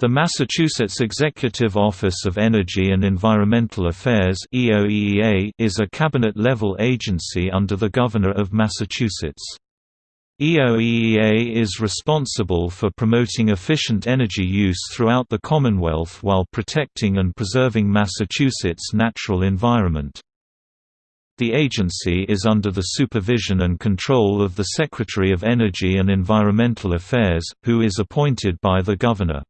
The Massachusetts Executive Office of Energy and Environmental Affairs is a cabinet-level agency under the Governor of Massachusetts. EOEEA is responsible for promoting efficient energy use throughout the Commonwealth while protecting and preserving Massachusetts' natural environment. The agency is under the supervision and control of the Secretary of Energy and Environmental Affairs, who is appointed by the Governor.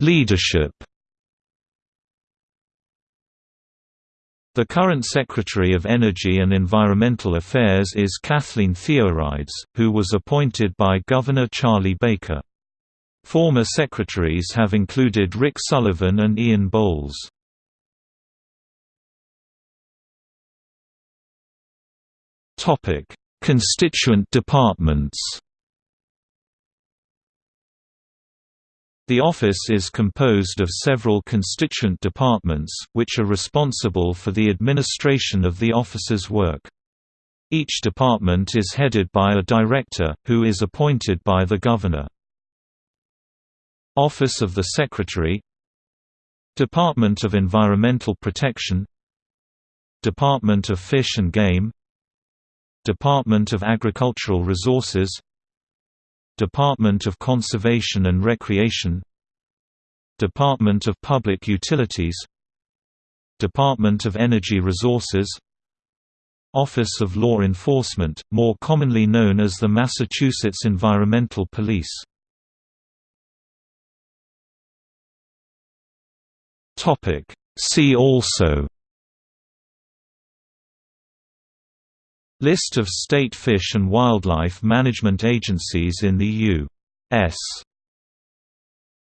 Leadership. The current Secretary of Energy and Environmental Affairs is Kathleen Theoharides, who was appointed by Governor Charlie Baker. Former secretaries have included Rick Sullivan and Ian Bowles. Constituent departments The office is composed of several constituent departments, which are responsible for the administration of the office's work. Each department is headed by a director, who is appointed by the governor. Office of the Secretary Department of Environmental Protection Department of Fish and Game Department of Agricultural Resources Department of Conservation and Recreation Department of Public Utilities Department of Energy Resources Office of Law Enforcement, more commonly known as the Massachusetts Environmental Police. See also List of state fish and wildlife management agencies in the U.S.